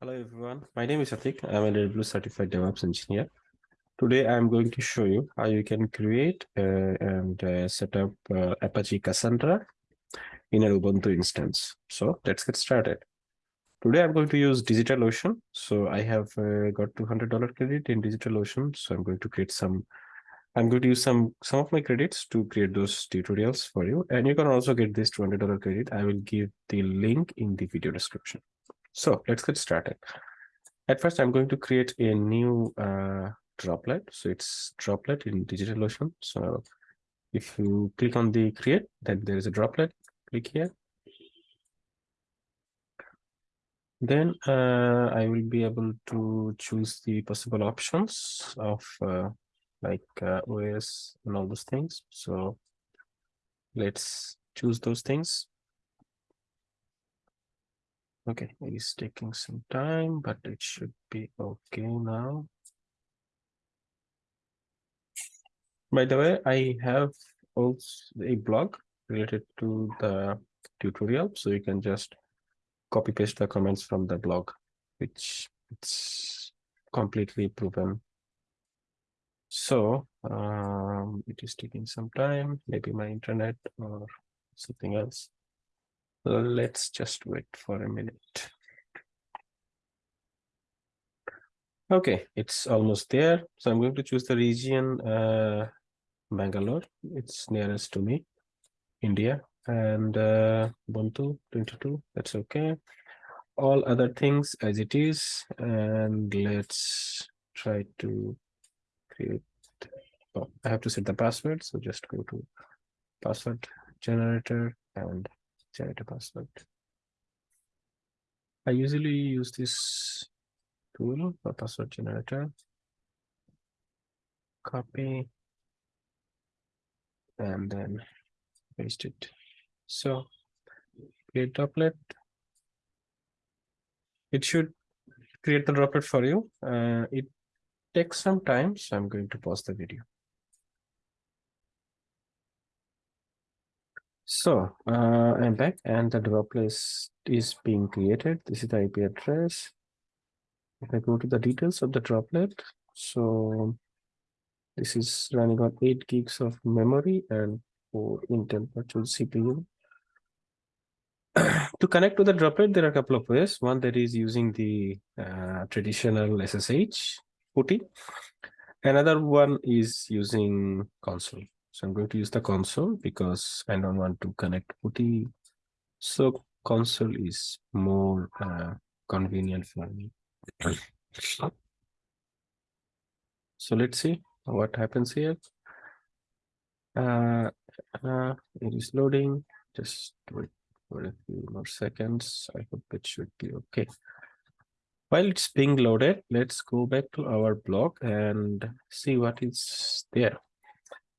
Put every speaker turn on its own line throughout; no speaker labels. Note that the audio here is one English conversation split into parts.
Hello everyone, my name is Atik. I'm a AWS certified DevOps engineer. Today I'm going to show you how you can create uh, and uh, set up uh, Apache Cassandra in an Ubuntu instance. So let's get started. Today I'm going to use DigitalOcean. So I have uh, got $200 credit in DigitalOcean. So I'm going to create some, I'm going to use some, some of my credits to create those tutorials for you. And you can also get this $200 credit. I will give the link in the video description. So let's get started. At first, I'm going to create a new uh, droplet. So it's droplet in DigitalOcean. So if you click on the create, then there is a droplet. Click here. Then uh, I will be able to choose the possible options of uh, like uh, OS and all those things. So let's choose those things. Okay, it is taking some time, but it should be okay now. By the way, I have also a blog related to the tutorial, so you can just copy paste the comments from the blog, which it's completely proven. So um, it is taking some time, maybe my internet or something else let's just wait for a minute. Okay, it's almost there. So I'm going to choose the region uh, Bangalore. It's nearest to me, India, and uh, Ubuntu 22. That's okay. All other things as it is, and let's try to create. Oh, I have to set the password, so just go to password generator and a password. I usually use this tool for password generator. Copy and then paste it. So create droplet. It should create the droplet for you. Uh, it takes some time, so I'm going to pause the video. So uh, I'm back and the droplet is being created. This is the IP address. If I go to the details of the droplet, so this is running on 8 gigs of memory and 4 Intel virtual CPU. to connect to the droplet, there are a couple of ways. One that is using the uh, traditional SSH PuTTY. Another one is using console. So I'm going to use the console because I don't want to connect PuTTY. So console is more uh, convenient for me. so let's see what happens here. Uh, uh, it is loading. Just wait for a few more seconds. I hope it should be okay. While it's being loaded, let's go back to our blog and see what is there.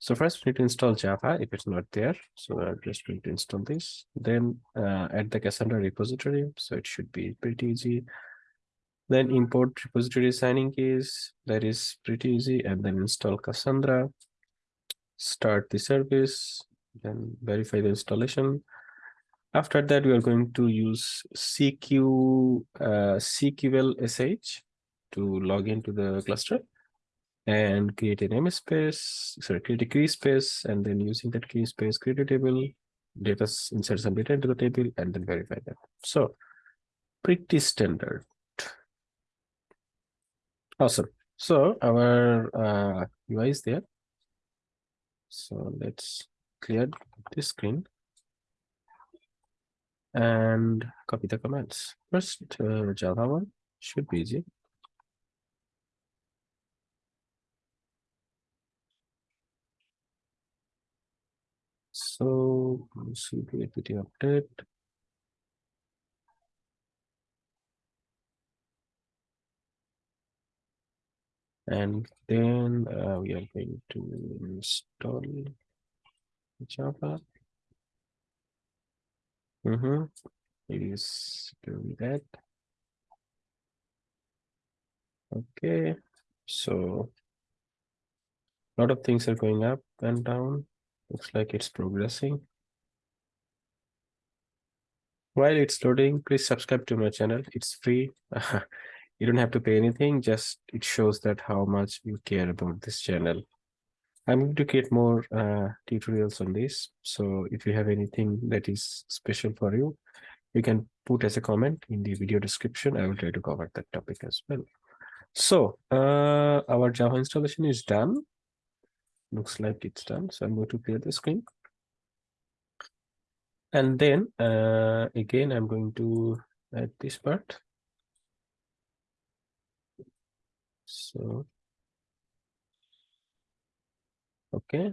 So first we need to install Java if it's not there. So I'm just going to install this. Then uh, add the Cassandra repository. So it should be pretty easy. Then import repository signing keys. That is pretty easy. And then install Cassandra. Start the service. Then verify the installation. After that, we are going to use CQ uh, CQL to log into the cluster and create an namespace, sorry, create a key space, and then using that key space, create a table, data, insert some data into the table, and then verify that. So pretty standard. Awesome. So our uh, UI is there. So let's clear this screen and copy the commands. First, uh, Java one should be easy. So cp apt update. And then uh, we are going to install Java. Mm -hmm. It is doing that. Okay, so a lot of things are going up and down. Looks like it's progressing. while it's loading, please subscribe to my channel. It's free. you don't have to pay anything. Just it shows that how much you care about this channel. I'm going to create more uh, tutorials on this. So if you have anything that is special for you, you can put as a comment in the video description. I will try to cover that topic as well. So uh, our Java installation is done. Looks like it's done. So I'm going to clear the screen. And then uh, again, I'm going to add this part. So, okay.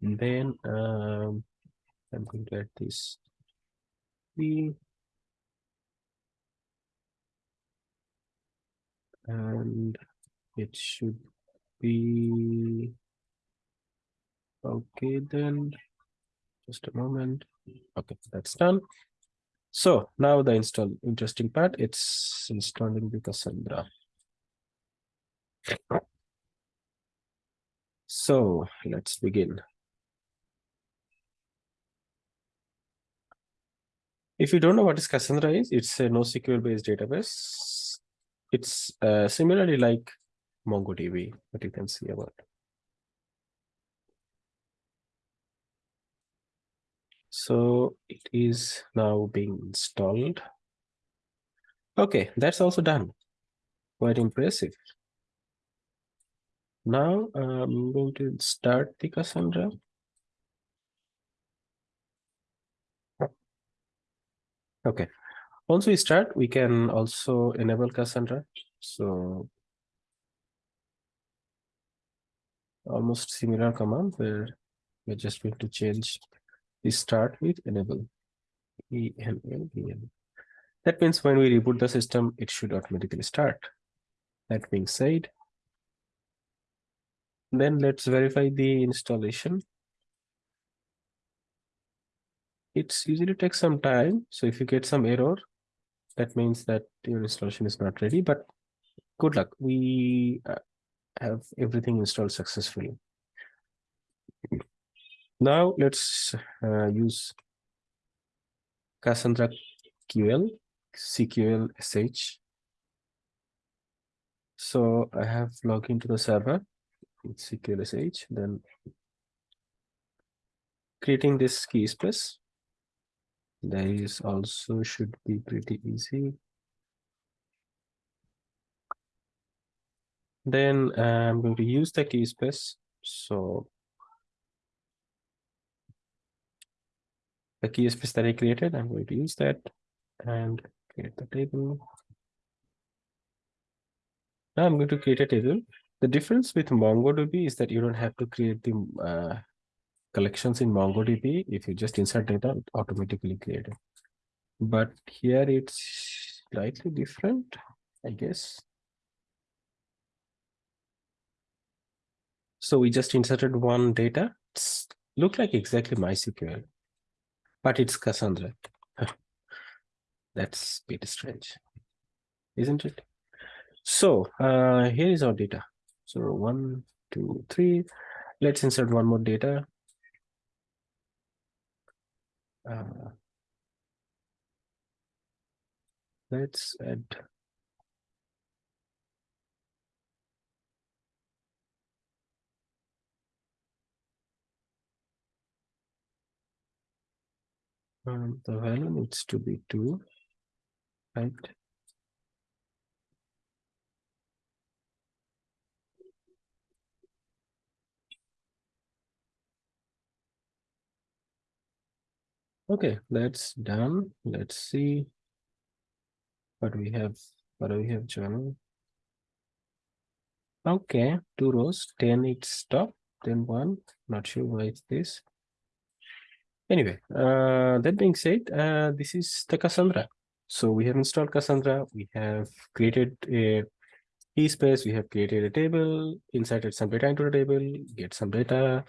And then um, I'm going to add this B and it should be okay then just a moment. Okay that's done. So now the install interesting part it's installing the cassandra. So let's begin. If you don't know what is cassandra is it's a NoSQL based database. It's uh, similarly like mongodb what you can see about So it is now being installed. Okay, that's also done. Quite impressive. Now I'm going to start the Cassandra. Okay, once we start, we can also enable Cassandra. So almost similar command where we're just going to change we start with enable. Enable that means when we reboot the system it should automatically start. That being said then let's verify the installation. It's usually takes some time. So if you get some error that means that your installation is not ready but good luck. We uh, have everything installed successfully now let's uh, use Cassandra QL, CQL SH. So I have logged into the server with CQL SH, then creating this key space. That is also should be pretty easy. Then I'm going to use the key space. So the key space that I created. I'm going to use that and create the table. Now I'm going to create a table. The difference with MongoDB is that you don't have to create the uh, collections in MongoDB. If you just insert data, it automatically created. But here it's slightly different, I guess. So we just inserted one data. It's look like exactly MySQL but it's Cassandra. That's a bit strange, isn't it? So uh, here is our data. So one, two, three. Let's insert one more data. Uh, let's add Um, the value needs to be 2, right? Okay, that's done. Let's see what we have. What do we have, journal? Okay, two rows, 10 it's stop, then one. Not sure why it's this. Anyway, uh, that being said, uh, this is the Cassandra. So we have installed Cassandra. We have created a key space. We have created a table, inserted some data into the table, get some data.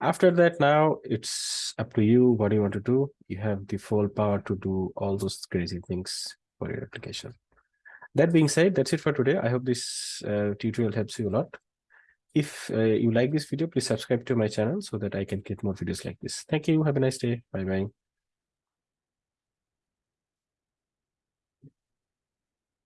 After that, now it's up to you. What you want to do? You have the full power to do all those crazy things for your application. That being said, that's it for today. I hope this uh, tutorial helps you a lot. If uh, you like this video, please subscribe to my channel so that I can get more videos like this. Thank you. Have a nice day. Bye bye.